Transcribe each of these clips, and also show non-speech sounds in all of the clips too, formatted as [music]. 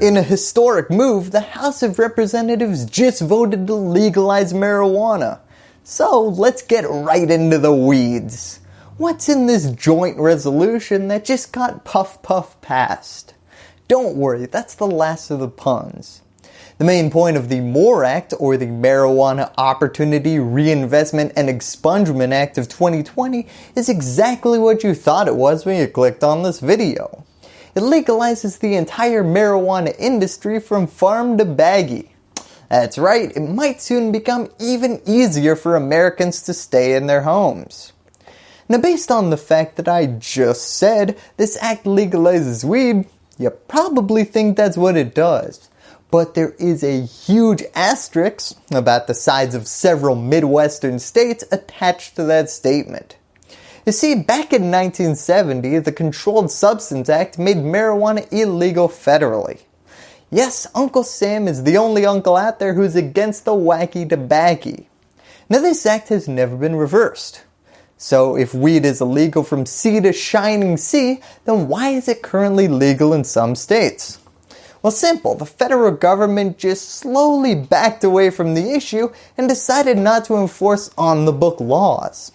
In a historic move, the House of Representatives just voted to legalize marijuana. So let's get right into the weeds. What's in this joint resolution that just got puff puff passed? Don't worry, that's the last of the puns. The main point of the MORE Act or the Marijuana Opportunity Reinvestment and Expungement Act of 2020 is exactly what you thought it was when you clicked on this video. It legalizes the entire marijuana industry from farm to baggie. That's right, it might soon become even easier for Americans to stay in their homes. Now based on the fact that I just said this act legalizes weed, you probably think that's what it does but there is a huge asterisk about the size of several Midwestern states attached to that statement. You see, back in 1970, the Controlled Substance Act made marijuana illegal federally. Yes, Uncle Sam is the only uncle out there who's against the wacky tobacco. Now this act has never been reversed. So if weed is illegal from sea to shining sea, then why is it currently legal in some states? Well simple, the federal government just slowly backed away from the issue and decided not to enforce on the book laws.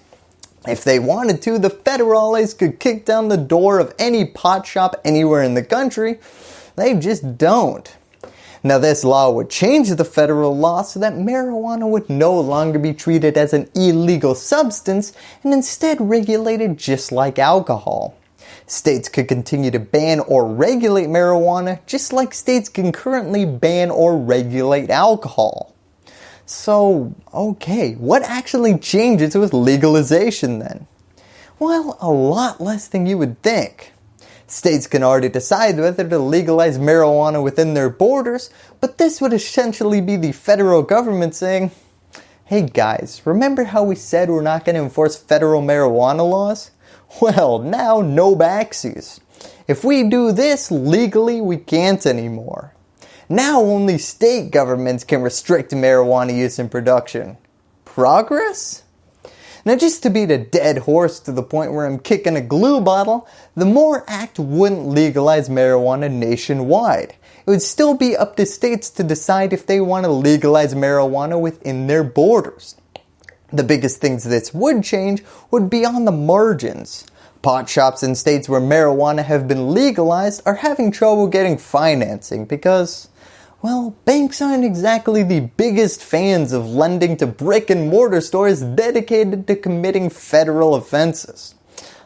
If they wanted to, the federales could kick down the door of any pot shop anywhere in the country. They just don't. Now this law would change the federal law so that marijuana would no longer be treated as an illegal substance and instead regulated just like alcohol. States could continue to ban or regulate marijuana just like states can currently ban or regulate alcohol. So, okay, what actually changes with legalization then? Well, a lot less than you would think. States can already decide whether to legalize marijuana within their borders, but this would essentially be the federal government saying, hey guys, remember how we said we're not going to enforce federal marijuana laws? [laughs] Well, now no backsies. If we do this legally, we can't anymore. Now only state governments can restrict marijuana use and production. Progress? Now just to beat a dead horse to the point where I'm kicking a glue bottle, the MORE Act wouldn't legalize marijuana nationwide. It would still be up to states to decide if they want to legalize marijuana within their borders. The biggest things this would change would be on the margins. Pot shops in states where marijuana have been legalized are having trouble getting financing because, well, banks aren't exactly the biggest fans of lending to brick and mortar stores dedicated to committing federal offenses.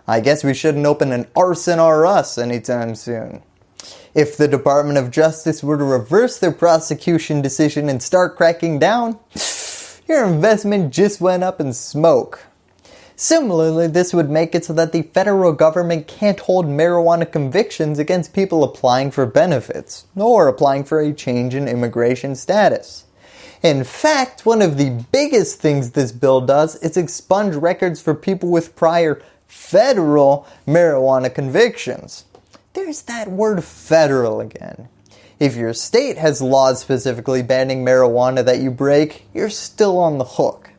I guess we shouldn't open an arson R us anytime soon. If the Department of Justice were to reverse their prosecution decision and start cracking down, [sighs] your investment just went up in smoke. Similarly, this would make it so that the federal government can't hold marijuana convictions against people applying for benefits or applying for a change in immigration status. In fact, one of the biggest things this bill does is expunge records for people with prior federal marijuana convictions. There's that word federal again. If your state has laws specifically banning marijuana that you break, you're still on the hook.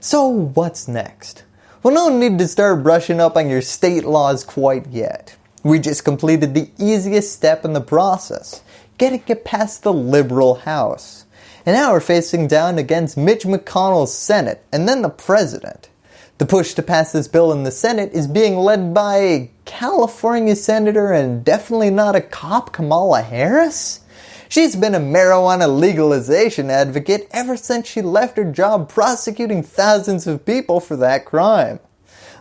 So what's next? Well no need to start brushing up on your state laws quite yet. We just completed the easiest step in the process, getting it past the liberal house. And now we're facing down against Mitch McConnell's Senate and then the President. The push to pass this bill in the Senate is being led by California Senator and definitely not a cop Kamala Harris? She's been a marijuana legalization advocate ever since she left her job prosecuting thousands of people for that crime.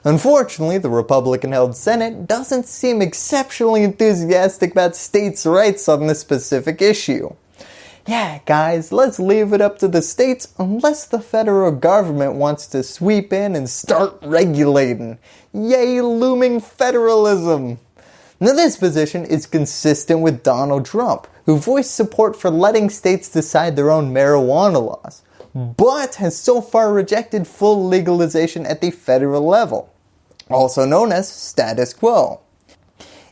Unfortunately, the Republican held Senate doesn't seem exceptionally enthusiastic about states' rights on this specific issue yeah guys, let's leave it up to the states unless the federal government wants to sweep in and start regulating. Yay looming federalism! Now this position is consistent with Donald Trump, who voiced support for letting states decide their own marijuana laws, but has so far rejected full legalization at the federal level, also known as status quo.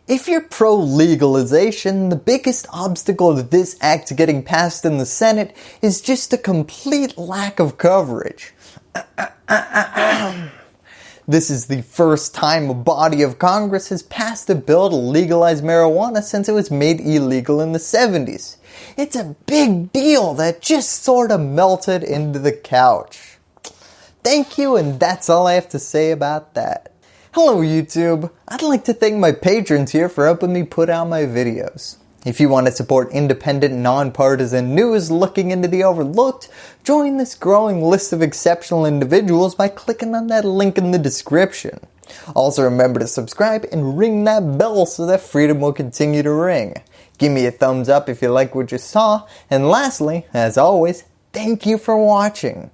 If you're pro-legalization, the biggest obstacle to this act getting passed in the Senate is just a complete lack of coverage. [clears throat] This is the first time a body of Congress has passed a bill to legalize marijuana since it was made illegal in the 70s. It's a big deal that just sort of melted into the couch. Thank you and that's all I have to say about that. Hello YouTube, I'd like to thank my patrons here for helping me put out my videos. If you want to support independent, nonpartisan news looking into the overlooked, join this growing list of exceptional individuals by clicking on that link in the description. Also remember to subscribe and ring that bell so that freedom will continue to ring. Give me a thumbs up if you like what you saw, and lastly, as always, thank you for watching.